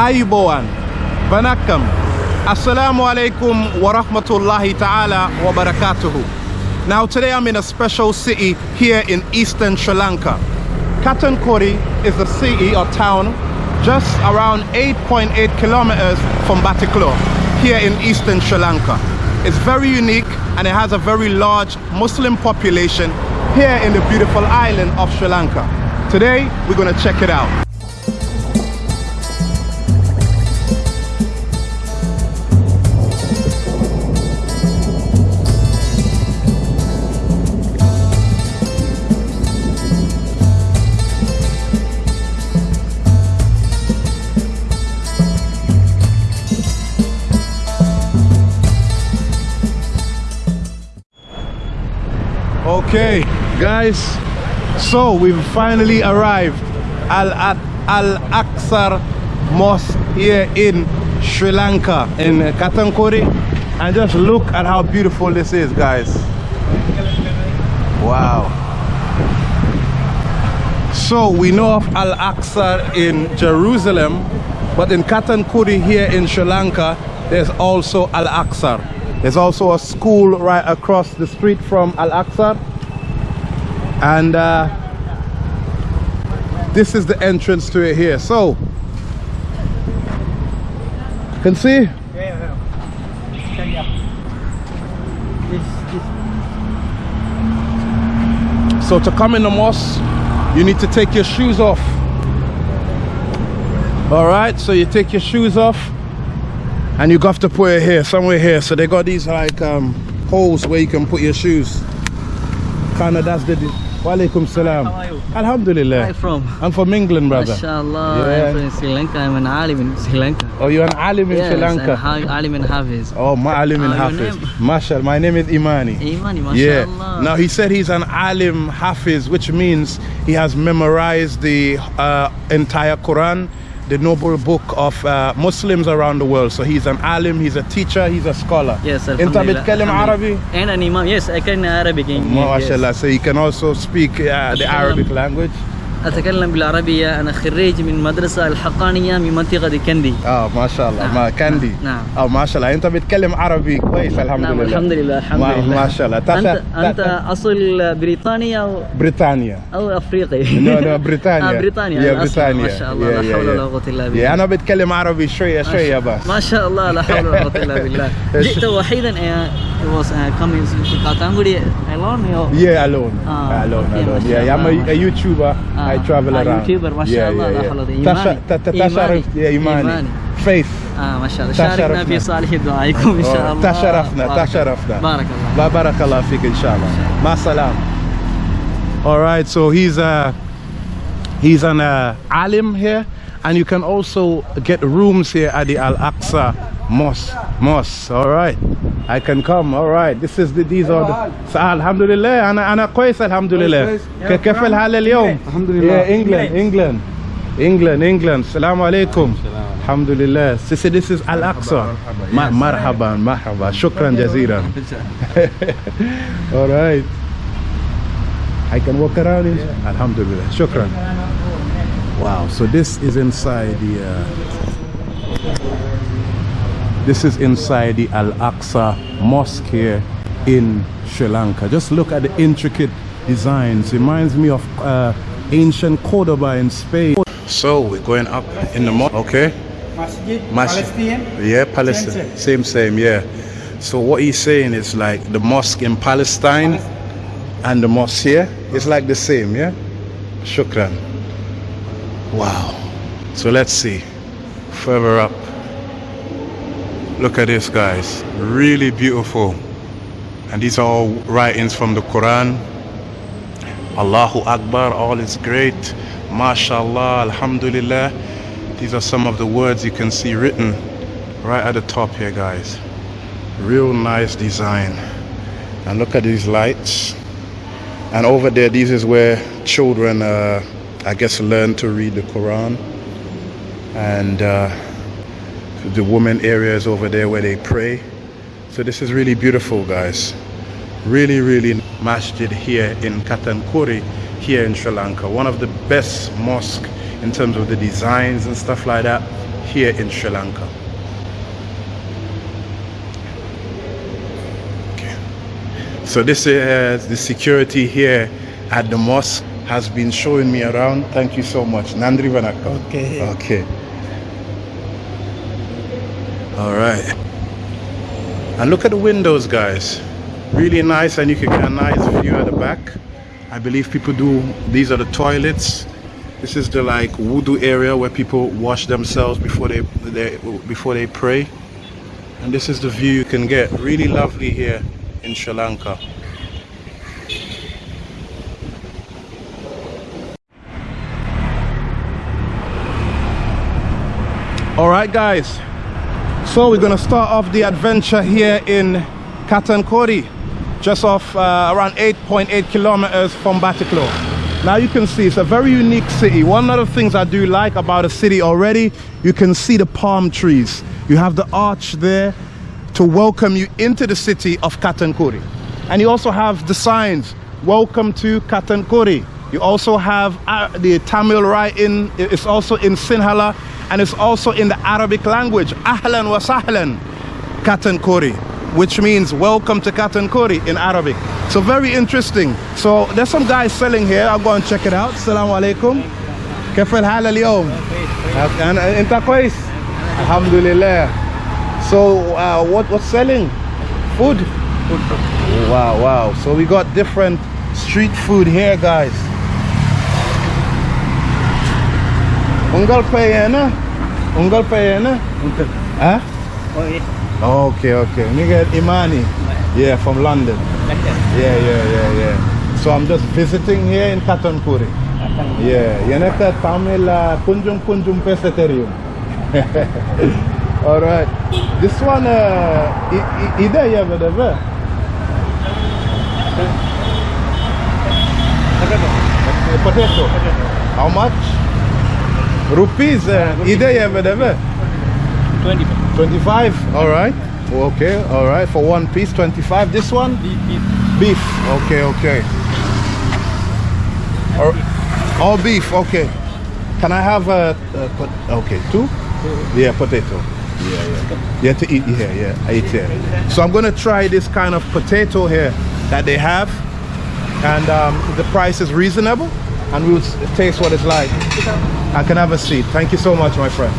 Ayubowan, Vanakam, Assalamu alaikum wa rahmatullahi ta'ala wa barakatuhu. Now today I'm in a special city here in eastern Sri Lanka. Katankori is a city or town just around 8.8 kilometers from Batticaloa here in eastern Sri Lanka. It's very unique and it has a very large Muslim population here in the beautiful island of Sri Lanka. Today we're going to check it out. Okay, guys, so we've finally arrived Al Al Aqsa Mosque here in Sri Lanka in Katankori, and just look at how beautiful this is, guys. Wow. So we know of Al Aqsa in Jerusalem, but in Katankuri here in Sri Lanka, there's also Al Aqsa. There's also a school right across the street from Al Aqsa. And uh, this is the entrance to it here. So, you can see? So to come in the mosque, you need to take your shoes off. All right, so you take your shoes off and you have to put it here, somewhere here. So they got these like um, holes where you can put your shoes. Kind of that's the. Walaikum salam. How are you? Alhamdulillah. Where are you from? I'm from England, brother. MashaAllah, Yeah. I'm from Sri Lanka. I'm an alim in Sri Lanka. Oh, you're an alim in yes, Sri Lanka. ha- alim in Hafiz. Oh, my alim in Uh, Hafiz. Mashallah, my name is Imani. Imani, Yeah. Now he said he's an alim hafiz, which means he has memorized the uh, entire Quran, the noble book of uh, Muslims around the world. So he's an alim, he's a teacher, he's a scholar. Yes, انت Alhamdulillah. بتتكلم عربي؟ Alhamdulillah. And an imam. Yes, I can Arabic. in- yes. MashaAllah. So you can also speak uh, the Arabic language. أتكلم بالعربية. أنا خريج من مدرسة الحقانية من منطقة كندي. آه ما شاء الله. نعم، ما كاندي نعم. آه ما شاء الله. أنت بتتكلم عربي كويس الحمد نعم لله. الحمد لله الحمد ما, لله. ما شاء الله. أنت تاشا- أنت أصل بريطاني أو بريطانيا. أو أفريقي. No, no, بريطانيا. آه بريطانيا. يا. بريطانيا. ما شاء الله يا- لا حول. ولا قوة إلا يا بالله. أنا بتكلم عربي شوية شوية بس. ما شاء الله لا حول ولا قوة إلا بالله. جئت وحيدا uh, was uh, coming to Katanguri alone or Yeah, alone. Ah, alone, okay, alone. Yeah, I'm a, a YouTuber. I Ah, travel ah, around. YouTuber, ما شاء yeah, الله، yeah, لا yeah. حول ولا قوة. Tasha- إيماني. ta- ta- تشرف إيماني. يا إيماني. إيماني. Faith. آه ما شاء الله شاركنا تشرفنا. في صالح دعائكم إن شاء Oh, الله تشرفنا بارك تشرفنا الله. بارك الله لا بارك الله فيك إن شاء الله مع السلامة All right, so he's a he's an uh, alim here, and you can also get rooms here at the Al Aqsa Mosque. Mosque, all right. I can come. All right. This is the these are the so, Alhamdulillah. أنا أنا كويس الحمد لله. ك- كيف الحال اليوم؟ الحمد لله. Yeah, England, England, England, England. السلام عليكم. الحمد لله. This is this is Al Aqsa. Ma- مرحبا مرحبا. شكرا جزيلا. All right. I can walk around in. Alhamdulillah. Shukran. Wow. So this is inside the. Uh, this is inside the Al Aqsa Mosque here in Sri Lanka. Just look at the intricate designs. Reminds me of uh, ancient Cordoba in Spain. So we're going up in the mosque. Okay. Masjid, Masjid. Palestine. Yeah, Palestine. Same, same, yeah. So what he's saying is like the mosque in Palestine and the mosque here is like the same, yeah? Shukran. Wow. So let's see. Further up. Look at this, guys. Really beautiful. And these are all writings from the Quran. Allahu Akbar, all is great. MashaAllah, Alhamdulillah. These are some of the words you can see written right at the top here, guys. Real nice design. And look at these lights. And over there, this is where children, uh, I guess, learn to read the Quran. And uh, the women areas over there where they pray. So this is really beautiful, guys. Really, really masjid here in Katankuri, here in Sri Lanka. One of the best mosques in terms of the designs and stuff like that here in Sri Lanka. Okay. So this is uh, the security here at the mosque has been showing me around. Thank you so much. Nandri Vanaka. Okay. Okay. All right. And look at the windows, guys. Really nice, and you can get a nice view at the back. I believe people do, these are the toilets. This is the like wudu area where people wash themselves before they, they before they pray. And this is the view you can get. Really lovely here in Sri Lanka. All right, guys. So we're gonna start off the adventure here in Katankori, just off uh, around 8.8 kilometers from Batticaloa. Now you can see it's a very unique city. One of the things I do like about a city already, you can see the palm trees. You have the arch there to welcome you into the city of Katankori. And you also have the signs, welcome to Katankori. You also have uh, the Tamil writing, it's also in Sinhala, and it's also in the Arabic language. Ahlan wa sahlan, Katankori, which means welcome to Katankori in Arabic. So very interesting. So there's some guys selling here. I'll go and check it out. Assalamu alaikum. كيف الحال اليوم؟ أنا أنت كويس؟ الحمد لله. So uh, what what's selling? Food? Wow, wow. So we got different street food here, guys. Unggal payana? Unggal payana? Huh? Oh, yeah. Okay, okay. Nigga Imani. Yeah, from London. Yeah, yeah, yeah, yeah. So I'm just visiting here in Katankuri. Yeah, Yanaka Tamil uh, Kunjum Kunjum Pescatarium. All right. This one, uh, ida ya whatever. Potato. How much? Rupees. Uh, ida ya whatever. 20 25 all right. Okay all right for one piece 25 this one? Beef okay okay. Or all beef okay. Can i have a, a pot- okay two? Yeah potato. Yeah yeah. Yeah to eat here yeah i eat here. So i'm gonna try this kind of potato here that they have. And um, the price is reasonable and we'll taste what it's like i can have a seat thank you so much my friend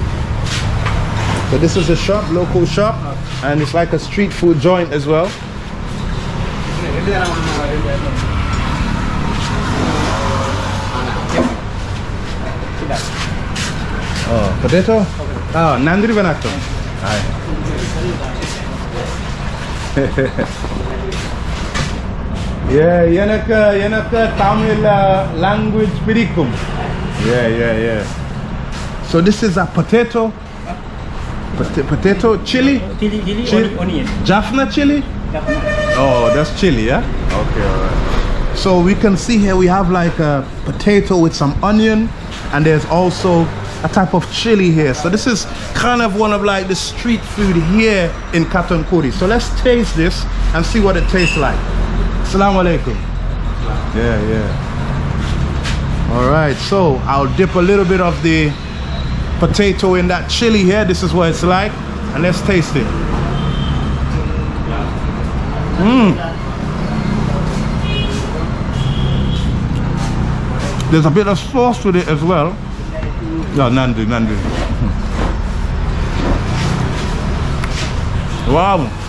so this is a shop, local shop, and it's like a street food joint as well. Oh, potato? Oh, Nandri Vanato. yeah, yanaka, yanaka Tamil uh, language pirikum. Yeah, yeah, yeah. So this is a potato, Pot- potato chili, Chili, chili, Chili. onion. Jaffna chili. Oh, that's chili, yeah? Okay, all right. So we can see here we have like a potato with some onion and there's also a type of chili here. So this is kind of one of like the street food here in Katankuri. So let's taste this and see what it tastes like. Assalamu alaikum. Yeah, yeah. All right, so I'll dip a little bit of the potato in that chili here. This is what it's like. And let's taste it. Mmm. There's a bit of sauce with it as well. Yeah, Nandi, Nandi. Wow.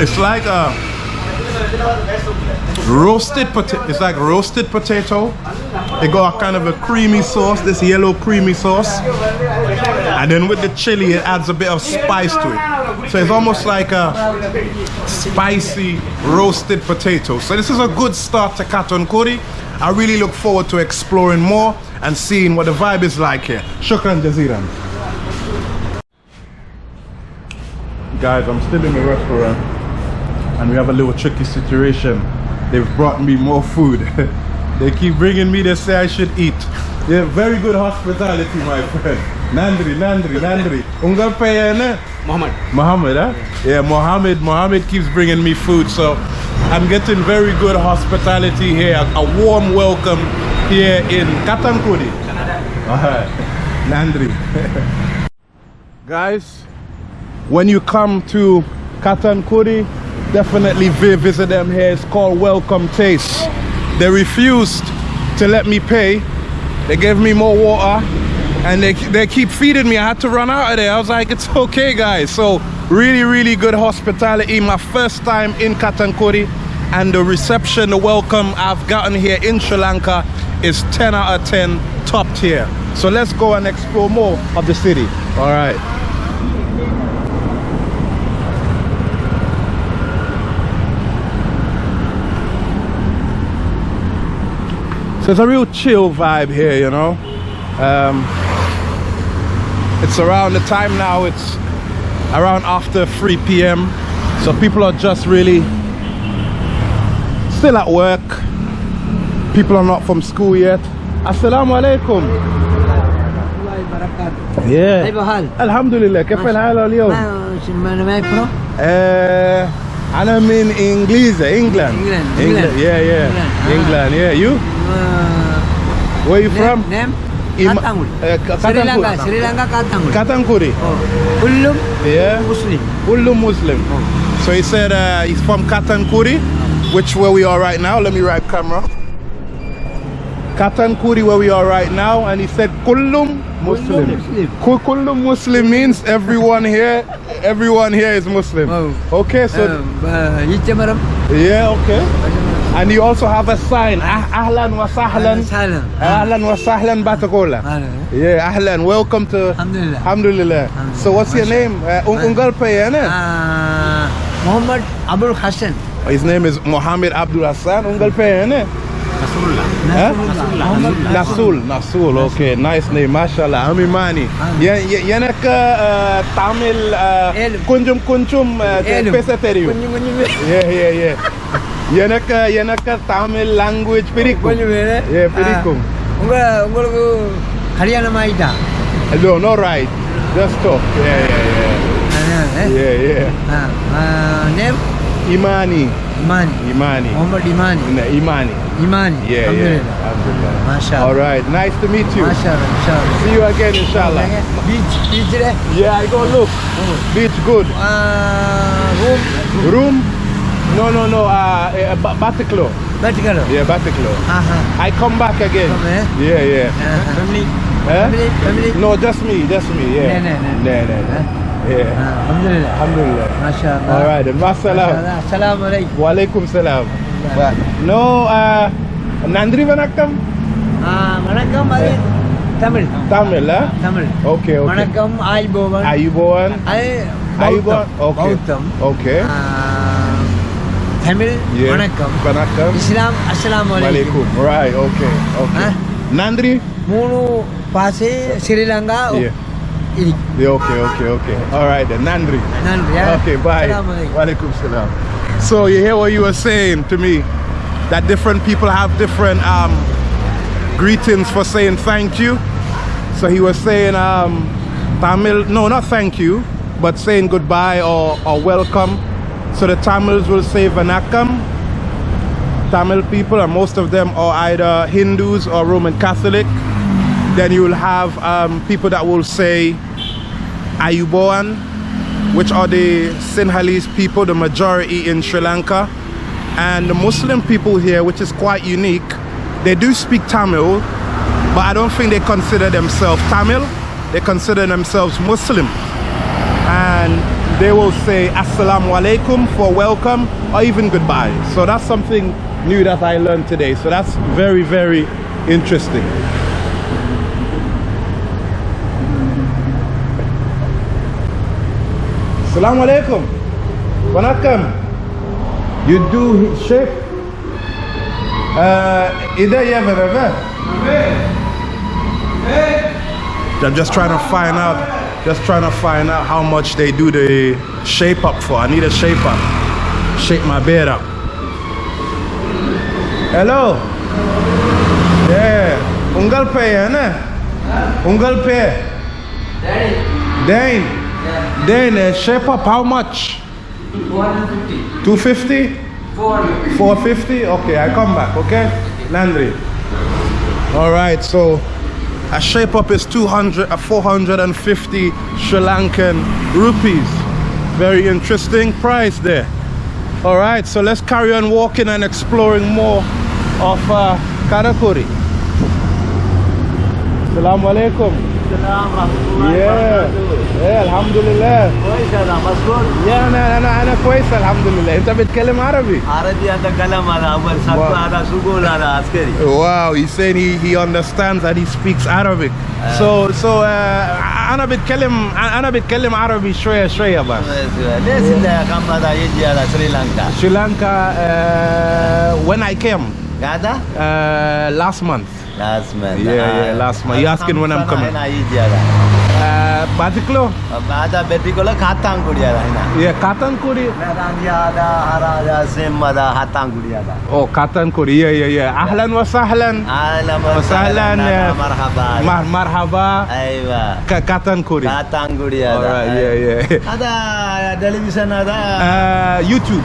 It's like a roasted potato. It's like roasted potato. It got a kind of a creamy sauce, this yellow creamy sauce. And then with the chili, it adds a bit of spice to it. So it's almost like a spicy roasted potato. So this is a good start to Katon Kuri. I really look forward to exploring more and seeing what the vibe is like here. Shukran jaziran. Guys, I'm still in the restaurant and we have a little tricky situation. They've brought me more food. they keep bringing me, they say I should eat. Yeah, very good hospitality, my friend. Nandri, Nandri, Nandri. Payana? Muhammad. Mohammed, huh? Yeah, Mohammed. Mohammed keeps bringing me food, so I'm getting very good hospitality here, a warm welcome here in Katankudi. All right, Nandri. Guys, when you come to Katankudi, definitely visit them here. It's called Welcome Taste. They refused to let me pay. They gave me more water and they, they keep feeding me. I had to run out of there. I was like, it's okay, guys. So, really, really good hospitality. My first time in Katankudi, and the reception, the welcome I've gotten here in Sri Lanka is 10 out of 10, top tier. So, let's go and explore more of the city. All right. So it's a real chill vibe here, you know. Um, it's around the time now, it's around after 3 p.m. So people are just really still at work. People are not from school yet. Assalamu alaikum. Yeah. كيف حال؟ الحمد لله كيف الحال اليوم؟ ما ما from? Uh, أنا من إنجليزي England. England, England. England. Yeah, yeah. England, ah. England. Yeah. You? uh, Where you name, from? Name? Ima Katangul. Uh, Katangul. Sri Lanka, Sri Lanka Katangul. Katanguri. Oh. Ullum yeah. Muslim. Ullum Muslim. Oh. So he said uh, he's from Katankuri, which where we are right now. Let me right camera. Katankuri where we are right now and he said Kullum Muslim. Muslim. Kullum Muslim means everyone here everyone here is Muslim. Oh. Okay, so um, uh, Yeah, okay. And you also have a sign, ah, Ahlan wa Sahlan. Ahlan wa Sahlan ah, Batakola. Yeah, Ahlan. Welcome to Alhamdulillah. Alhamdulillah. So what's your name? Ungal Payana? Muhammad Abdul Hassan. His name is Muhammad Abdul Hassan. Ungal Payana? Nasul Nasul okay nice name mashallah Amimani ينك تعمل Kunjum كنجم بيسا uh, yeah yeah yeah Yanaka yanaka Tamil language pirikum. கொஞ்சம் வேறு Yeah, பிடிக்கும். உங்க உங்களுக்கு கல்யாணம் ஆயிட்டா No, no right. Just talk. Yeah, yeah, yeah. Yeah, yeah. Name Imani. இமானி Imani. Mohammed Imani No, Imani. இமானி Yeah, yeah. Alhamdulillah. Masha All right. Nice to meet you. Masha Masha See you again, inshallah. Beach பீச்சில் Yeah, I go look. Beach good. Room Room? No, no, no, uh, eh, uh, Bataclo. Bataclo? Yeah, Batiklo. Uh -huh. I come back again. Come, eh? Yeah, yeah. Uh -huh. Family? Eh? Family? Family? No, just me, just me, yeah. No, no, no. no, no. Yeah. Uh, Alhamdulillah. Alhamdulillah. MashaAllah. All right, then. MashaAllah. Assalamu alaikum. Wa alaikum salam. No, uh, Nandri Vanakkam? Ah, Vanakkam, eh. Tamil. Tamil, huh? Tamil. Okay, okay. Vanakkam, Ayubovan. Ayubovan? Ayubovan. Ayubovan. Okay. Bautam. Okay. Uh, Tamil Yeah. வணக்கம் Vanakkam. இஸ்லாம் அஸ்ஸலாமு அலைக்கும் Walaikum. Right, okay, okay. Huh? Nandri? மூணு பாசே Sri Lanka Yeah. இருக்கு Yeah, okay, okay, okay. All right then, Nandri. நன்றி Okay, bye. அஸ்ஸலாமு அலைக்கும் Walaikum salam. So you hear what you were saying to me? That different people have different um, greetings for saying thank you. So he was saying um, Tamil, no, not thank you, but saying goodbye or, or welcome. So the Tamils will say Vanakkam. Tamil people, and most of them are either Hindus or Roman Catholic. Then you will have um, people that will say Ayuboan, which are the Sinhalese people, the majority in Sri Lanka. And the Muslim people here, which is quite unique, they do speak Tamil, but I don't think they consider themselves Tamil. They consider themselves Muslim. They will say Assalamu alaikum for welcome or even goodbye. So that's something new that I learned today. So that's very, very interesting. Assalamu alaikum. Vanakkam. You do shape? Uh, ida ya berapa? I'm just trying to find out, just trying to find out how much they do the shape up for. I need a shape up. Shape my bed up. Hello. Yeah. Ungal pe ya na? Ungal pe. Dane. Dane, uh, shape up how much? 250. 250? 400. 450? Okay, I come back, okay? Landry. All right, so a shape up is 200, uh, 450 Sri Lankan rupees. Very interesting price there. All right, so let's carry on walking and exploring more of uh, Katankuri. Assalamu alaikum. Yeah. إيه الحمد لله. كويس أنا مذكور يا أنا أنا أنا كويس الحمد لله. أنت بتكلم عربي؟ عربي اتكلم أنا أول سطر أنا سجول أنا عسكري؟ واو he said he he understands that he speaks arabic. آه. so so uh, أنا بتكلم أنا بتكلم عربي شوية شوية بس. ليش إنت يا محمد هيجي على سريلانكا سريلانكا uh, آه، when i came. غدا uh, last month. Last month. Yeah, uh, yeah last month. You asking when i'm coming. Batiklo, ada batiklo katang kuria lah ini. Iya katang kuri. Merangnya ada, harangnya semua ada katang kuria lah. Oh katang kuri, iya iya iya. Ahlan wa. Ahlan wa sahlan. Marhaba. Mar marhaba. Aiyah. Ka katang kuri. Katang kuria lah. Iya iya. Ada televisi ada. Uh, YouTube.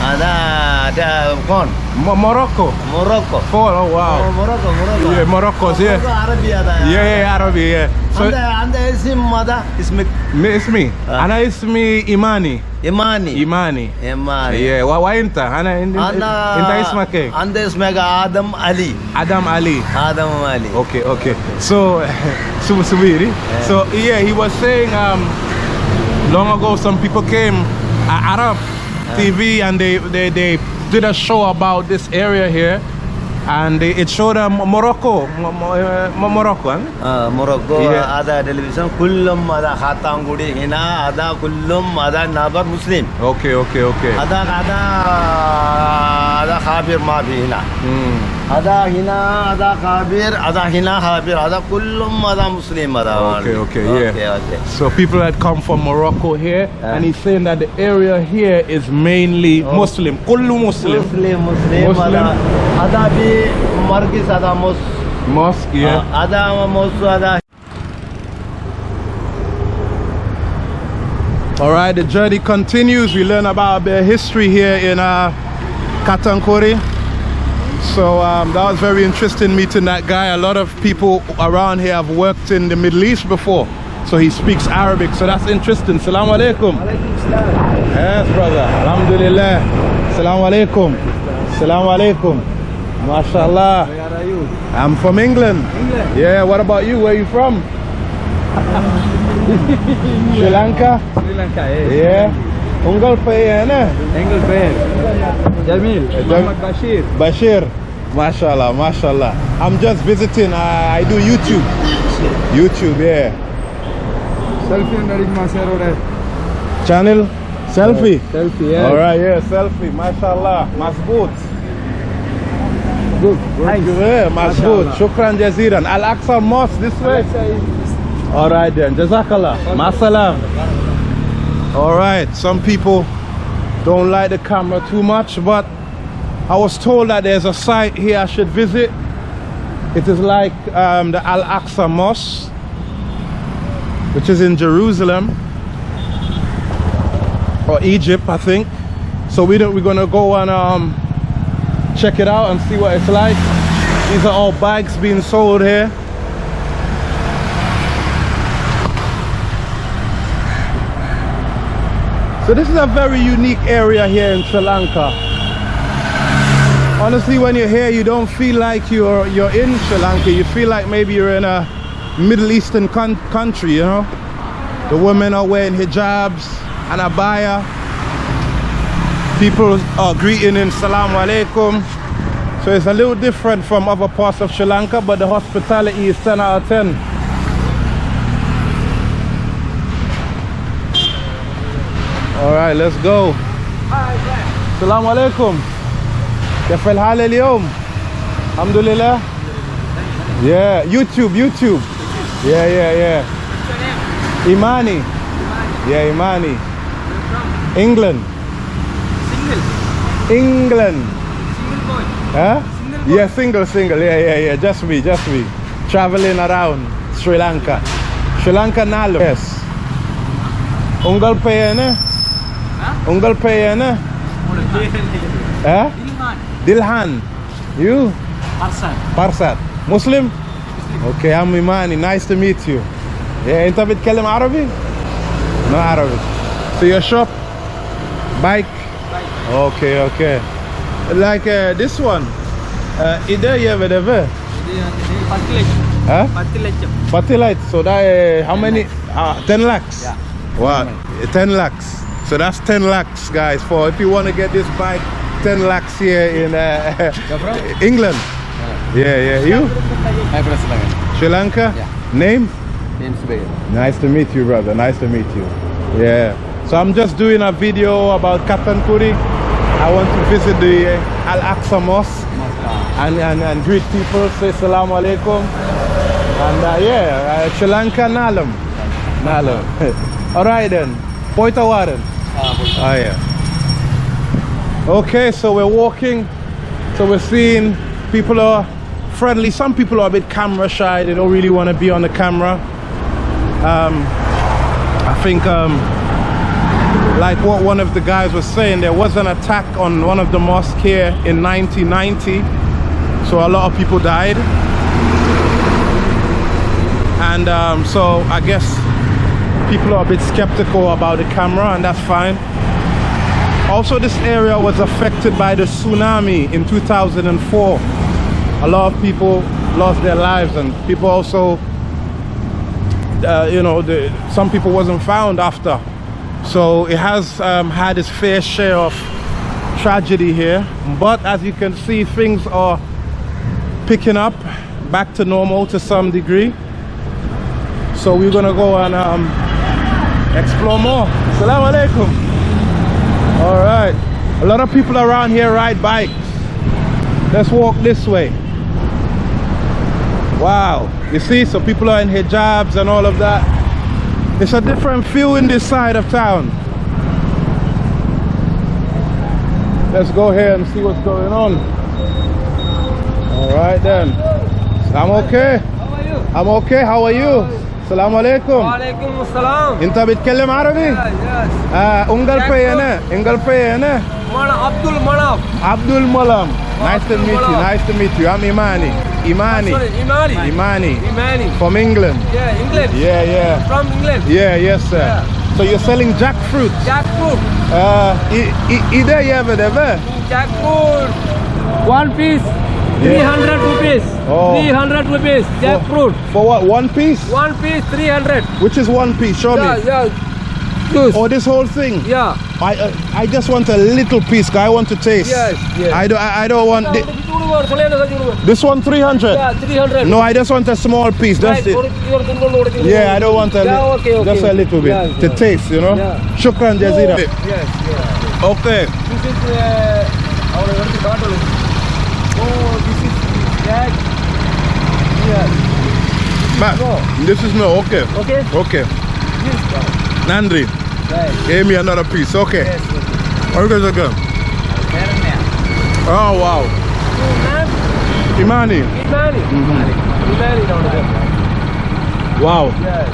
Uh, that, uh, gone. Morocco. Morocco. Gone, oh wow. Oh, Morocco, Morocco. Yeah, Morocco, oh, yeah. Arabia. That, yeah, yeah, Arabia, yeah. So, and, the uh, mother uh, me. mother, ismi. Ismi. Uh. Ana me Imani. Imani. Imani. Imani. Yeah, wa, wa inta? Ana, in, Ana, inta isma ke? Anda ismega Adam Ali. Adam Ali. Adam Ali. Okay, okay. So, so Subiri. Yeah. So, yeah, he was saying um, long ago some people came, uh, Arab, uh. TV and they, they, they did a show about this area here and it showed uh, Morocco, uh, Morocco, huh? Uh, Morocco. Yeah. Ada television. Kullum ada Khatangudi hina ada kullum ada Nabar Muslim. Okay, okay, okay. Ada ada ada Khabir Mabi hina. Hmm. هذا هنا هذا خابر هذا هنا خابر هذا كلهم هذا مسلم هذا Okay, okay, yeah. okay, okay. So people had come from Morocco here, Yeah. and he's saying that the area here is mainly Oh. Muslim, kullu Muslim. مسلم مسلم مسلم. هذا هذا في مركز هذا مس Mosque, yeah. هذا مس هذا All right, the journey continues. We learn about a bit of history here in uh, Katankori. So um, that was very interesting meeting that guy. A lot of people around here have worked in the Middle East before. So he speaks Arabic. So that's interesting. Salaam alaikum. Yes, brother. Alhamdulillah. Salaam alaikum. Salaam alaikum. MashaAllah. Where are you? I'm from England. England. Yeah, what about you? Where are you from? Sri Lanka? Sri Lanka yes. Yeah. Ungal pa yan eh. Engel Fair Jamil Muhammad Bashir Bashir. Mashallah, mashallah. I'm just visiting. I, I do YouTube. YouTube, yeah. Selfie dari Masero Channel selfie. Selfie All right, yeah, selfie. Mashallah. Masboot. Good Thank you. Yeah, Masboot. Shukran jaziran. Al Aqsa Mosque this way. All right then. Jazakallah. Masalam. All right. Some people don't like the camera too much, but I was told that there's a site here I should visit. It is like um, the Al Aqsa Mosque, which is in Jerusalem or Egypt, I think. So we don't, we're gonna go and um, check it out and see what it's like. These are all bags being sold here. So this is a very unique area here in Sri Lanka. Honestly, when you're here, you don't feel like you're you're in Sri Lanka. You feel like maybe you're in a Middle Eastern country, you know? The women are wearing hijabs and abaya. People are greeting in Salaam Alaikum. So it's a little different from other parts of Sri Lanka, but the hospitality is 10 out of 10. All right, let's go. Salaam Alaikum. كيف الحال اليوم؟ الحمد لله. Yeah, YouTube, YouTube. Yeah, yeah, yeah. Imani. Yeah, Imani. England. Single. England. Single boy. Huh? Single boy. Yeah, single, single. Yeah, yeah, yeah. Just me, just me. Traveling around Sri Lanka. Sri Lanka Nalu. Yes. Ungal payana? Uங்கள் பெயர் என்ன Dilhan. You? Parsat. Parsat. Muslim? Muslim. Okay, I'm Imani. Nice to meet you. Yeah, انت بتتكلم Arabic? No Arabic. So your shop? Bike? Bike. Okay, okay. Like uh, this one. إذا يا بدفة؟ Huh? 40 lights. So that uh, how many? Uh, 10 lakhs. Yeah. Wow. 10 lakhs. So that's 10 lakhs, guys. For if you want to get this bike, 10 lakhs here in uh, England. Yeah, yeah. You? Sri Lanka? Sri Lanka yeah. name? Nice to meet you, brother. Nice to meet you. Yeah. So I'm just doing a video about Katankuri. I want to visit the uh, Al Aqsa Mosque and, and, and greet people, say salam alaikum. And uh, yeah, uh, Sri Lanka Nalam. Nalam. All right then. Poita Waren. Oh yeah. Okay, so we're walking. So we're seeing people are friendly. Some people are a bit camera shy. They don't really want to be on the camera. Um, I think um, like what one of the guys was saying, there was an attack on one of the mosques here in 1990. So a lot of people died. And um, so I guess people are a bit skeptical about the camera and that's fine. Also, this area was affected by the tsunami in 2004. A lot of people lost their lives and people also, uh, you know, the, some people wasn't found after. So it has um, had its fair share of tragedy here. But as you can see, things are picking up back to normal to some degree. So we're gonna go and um, explore more. Assalamu alaikum. All right. A lot of people around here ride bikes. Let's walk this way. Wow. You see, so people are in hijabs and all of that. It's a different feel in this side of town. Let's go here and see what's going on. All right then. I'm okay. How are you? I'm okay. How are you? Assalamu alaikum. وعليكم السلام انت بتتكلم عربي؟ yes آه ungal pay انا ungal pay انا Mana Abdul Manaf Abdul Malam. Nice to Abdul meet you. Malam. Nice to meet you. I'm Imani. Imani. sorry Imani Imani. Imani From England. yeah England Yeah, yeah. from England Yeah, yes, sir. Yeah. So you're selling jackfruit. jackfruit Uh, i- i- ide yeve deve. jackfruit one piece Yeah. 300 rupees Oh. 300 rupees jackfruit For what? One piece? one piece 300 Which is one piece? Show yeah me. yeah juice Oh, this whole thing. yeah I uh, I just want a little piece. I want to taste. Yes, yes. I don't. I, I don't want thi- this one. Three hundred. yeah 300 No, I just want a small piece. Just it. Yeah, I don't want a Yeah, okay, okay. Just a little bit Yeah, to yeah. taste, you know. Yeah. Shukran jazira. yes yeah Okay. This is uh, our very bottle. Oh, this is that. Yes. Ma, No. this is no. Okay. Okay. Okay. Yes. Nandri, Right. give me another piece. Okay. Yes. Okay, okay. Oh wow. Imani. Imani. Mm-hmm. Imani down there. Wow. Yes.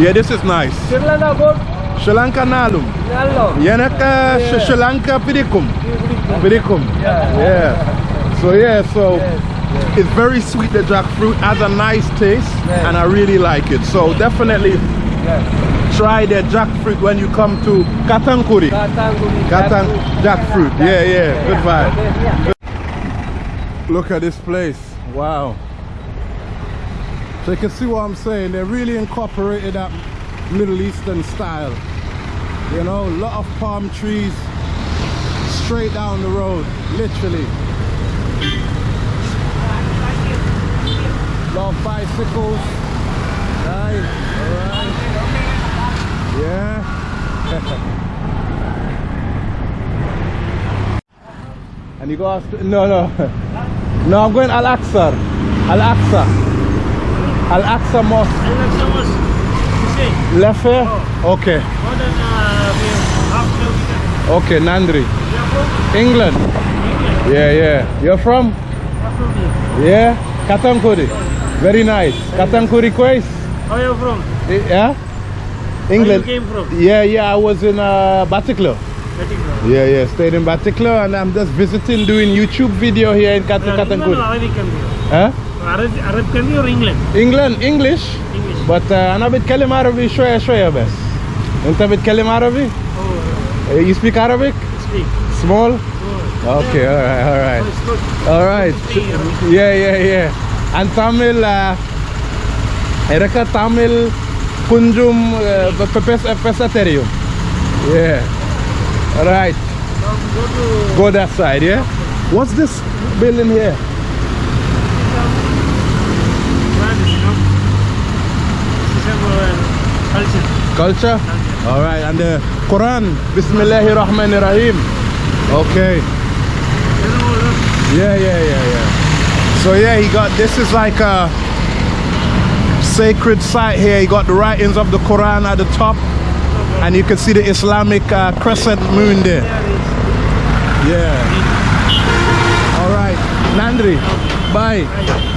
Yeah, this is nice. Sri Lanka good. Sri Lanka nalum. Yanaka Yeah. Sri Lanka pidikum. Pidikum. Yeah. Yeah. So yeah, so Yes. it's very sweet. The jackfruit has a nice taste, Yes. and I really like it. So definitely Yes. try the jackfruit when you come to Katankuri. Katanguri. Katang jackfruit. Yeah, yeah. Good vibe. Look at this place. Wow. So you can see what I'm saying. They really incorporated that Middle Eastern style. You know, a lot of palm trees straight down the road, literally. Bicycles. Nice. All right. Yeah. And you go after, no, no. No, I'm going Al Aqsa. Al Aqsa. Al Aqsa Mosque. I like so much to say. Left here? Okay. More than uh, we have half kilometer. Okay, Nandri. We are from England. England. Yeah, yeah. You're from? I'm from here. Yeah? Katankuri. Very nice. Katankuri Quays? How are you from? Yeah? England. Where you came from? Yeah, yeah. I was in uh, Batiklo. Batiklo. Yeah, yeah. Stayed in Batiklo and I'm just visiting, doing YouTube video here in Kat- Uh, England or Katankuri. Arabic country? Huh? Arab, Arab country or England? England, English. English. But uh, أنا بتكلم عربي شوية شوية بس. أنت بتكلم عربي? Oh, Uh, You speak Arabic? speak. Small? Oh. Okay, all right, all right. Oh, it's good. All right. Speak Arabic. Yeah, yeah, yeah. And Tamil, uh, Erika Tamil Kunjum uh, Pepes Pesaterium. Yeah. All right. Now go to Go that side, yeah? What's this building here? France, you know. This is our culture. Culture? All right. And the Quran. Bismillahir Rahmanir Rahim. Okay. You know, look. Yeah, yeah, yeah, yeah. So yeah, he got this is like a sacred site here. He got the writings of the Quran at the top, and you can see the Islamic uh, crescent moon there. Yeah. All right, Nandri. Bye.